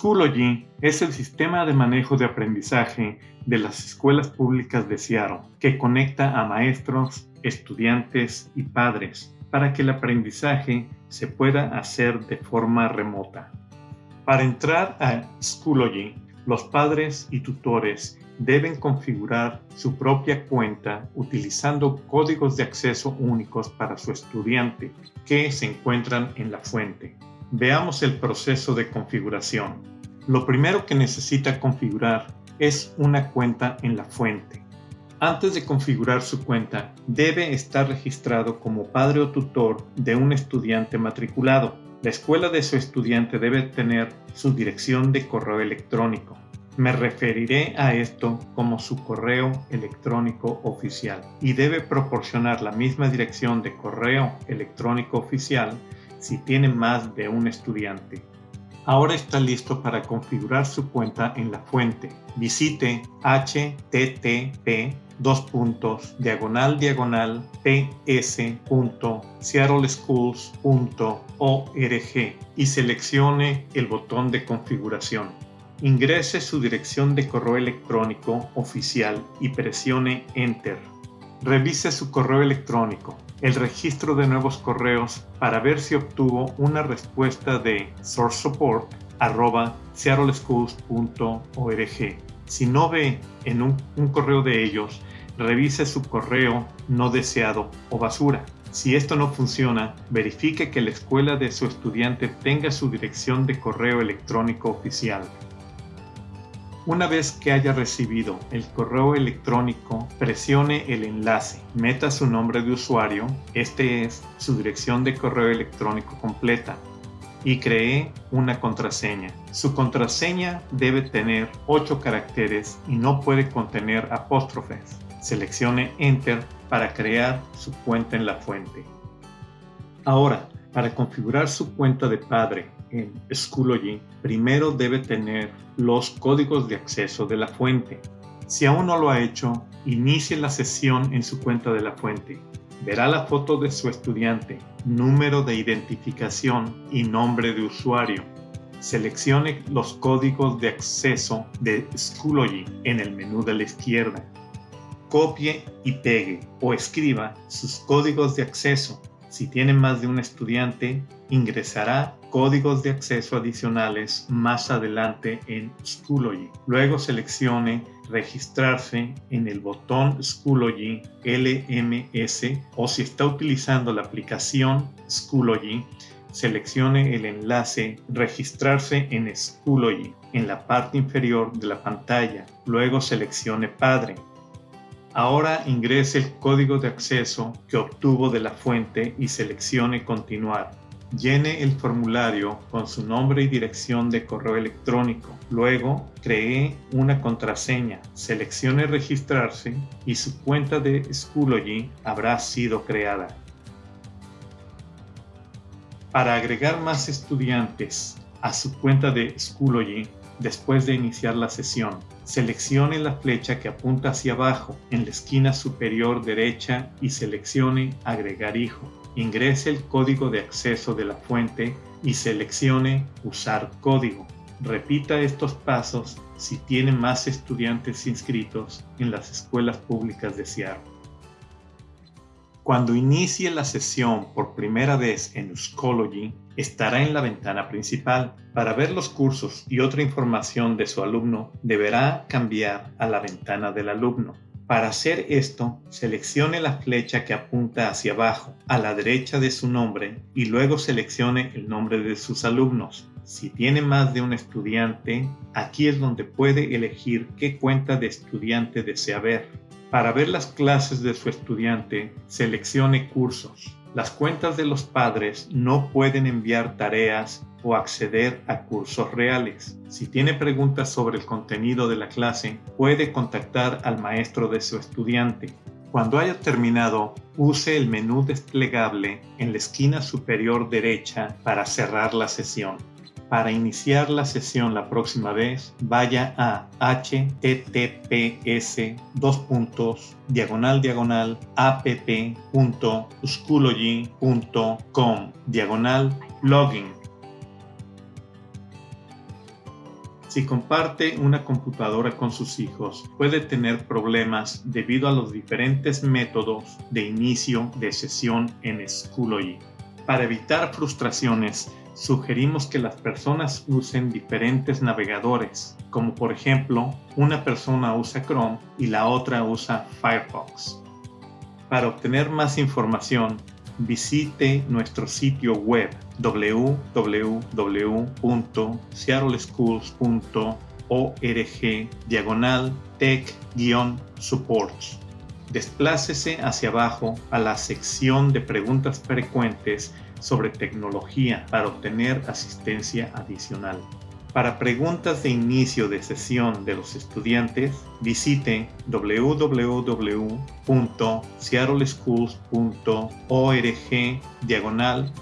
Schoology es el sistema de manejo de aprendizaje de las escuelas públicas de Seattle que conecta a maestros, estudiantes y padres para que el aprendizaje se pueda hacer de forma remota. Para entrar a Schoology, los padres y tutores deben configurar su propia cuenta utilizando códigos de acceso únicos para su estudiante que se encuentran en la fuente. Veamos el proceso de configuración. Lo primero que necesita configurar es una cuenta en la fuente. Antes de configurar su cuenta, debe estar registrado como padre o tutor de un estudiante matriculado. La escuela de su estudiante debe tener su dirección de correo electrónico. Me referiré a esto como su correo electrónico oficial y debe proporcionar la misma dirección de correo electrónico oficial si tiene más de un estudiante. Ahora está listo para configurar su cuenta en la fuente. Visite http dos puntos diagonal diagonal ps.seattleschools.org y seleccione el botón de configuración. Ingrese su dirección de correo electrónico oficial y presione Enter. Revise su correo electrónico el registro de nuevos correos para ver si obtuvo una respuesta de source support Si no ve en un correo de ellos, revise su correo no deseado o basura. Si esto no funciona, verifique que la escuela de su estudiante tenga su dirección de correo electrónico oficial. Una vez que haya recibido el correo electrónico, presione el enlace, meta su nombre de usuario, este es su dirección de correo electrónico completa, y cree una contraseña. Su contraseña debe tener 8 caracteres y no puede contener apóstrofes. Seleccione Enter para crear su cuenta en la fuente. Ahora, para configurar su cuenta de padre en Schoology, primero debe tener los códigos de acceso de la fuente. Si aún no lo ha hecho, inicie la sesión en su cuenta de la fuente. Verá la foto de su estudiante, número de identificación y nombre de usuario. Seleccione los códigos de acceso de Schoology en el menú de la izquierda. Copie y pegue o escriba sus códigos de acceso si tiene más de un estudiante, ingresará códigos de acceso adicionales más adelante en Schoology. Luego seleccione registrarse en el botón Schoology LMS o si está utilizando la aplicación Schoology, seleccione el enlace registrarse en Schoology en la parte inferior de la pantalla. Luego seleccione padre. Ahora ingrese el código de acceso que obtuvo de la fuente y seleccione Continuar. Llene el formulario con su nombre y dirección de correo electrónico. Luego, cree una contraseña, seleccione Registrarse y su cuenta de Schoology habrá sido creada. Para agregar más estudiantes a su cuenta de Schoology, después de iniciar la sesión, Seleccione la flecha que apunta hacia abajo en la esquina superior derecha y seleccione Agregar hijo. Ingrese el código de acceso de la fuente y seleccione Usar código. Repita estos pasos si tiene más estudiantes inscritos en las escuelas públicas de Seattle. Cuando inicie la sesión por primera vez en Schoology, estará en la ventana principal. Para ver los cursos y otra información de su alumno, deberá cambiar a la ventana del alumno. Para hacer esto, seleccione la flecha que apunta hacia abajo, a la derecha de su nombre, y luego seleccione el nombre de sus alumnos. Si tiene más de un estudiante, aquí es donde puede elegir qué cuenta de estudiante desea ver. Para ver las clases de su estudiante, seleccione cursos. Las cuentas de los padres no pueden enviar tareas o acceder a cursos reales. Si tiene preguntas sobre el contenido de la clase, puede contactar al maestro de su estudiante. Cuando haya terminado, use el menú desplegable en la esquina superior derecha para cerrar la sesión. Para iniciar la sesión la próxima vez, vaya a https dos puntos diagonal diagonal app.schoology.com diagonal login Si comparte una computadora con sus hijos, puede tener problemas debido a los diferentes métodos de inicio de sesión en Schoology. Para evitar frustraciones, sugerimos que las personas usen diferentes navegadores, como por ejemplo, una persona usa Chrome y la otra usa Firefox. Para obtener más información, visite nuestro sitio web www.seattleschools.org diagonal tech-supports. Desplácese hacia abajo a la sección de preguntas frecuentes sobre tecnología para obtener asistencia adicional. Para preguntas de inicio de sesión de los estudiantes, visite www.seattleschools.org diagonal.